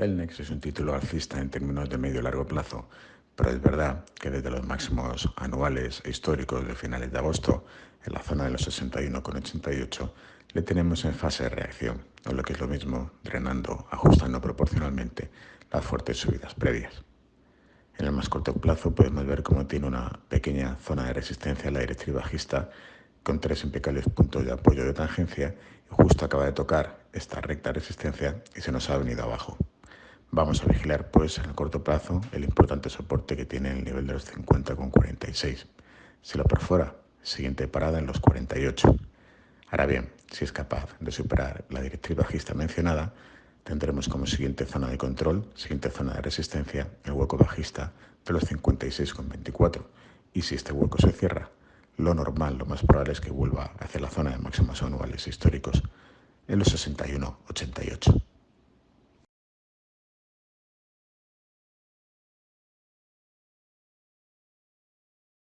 Celnex es un título alcista en términos de medio y largo plazo, pero es verdad que desde los máximos anuales e históricos de finales de agosto, en la zona de los 61,88, le tenemos en fase de reacción, o lo que es lo mismo, drenando, ajustando proporcionalmente las fuertes subidas previas. En el más corto plazo podemos ver cómo tiene una pequeña zona de resistencia en la directriz bajista con tres impecables puntos de apoyo de tangencia y justo acaba de tocar esta recta resistencia y se nos ha venido abajo. Vamos a vigilar pues en el corto plazo el importante soporte que tiene el nivel de los 50,46. Si lo perfora, siguiente parada en los 48. Ahora bien, si es capaz de superar la directriz bajista mencionada, tendremos como siguiente zona de control, siguiente zona de resistencia, el hueco bajista de los 56,24. Y si este hueco se cierra, lo normal, lo más probable es que vuelva hacia la zona de máximos anuales históricos en los 61,88.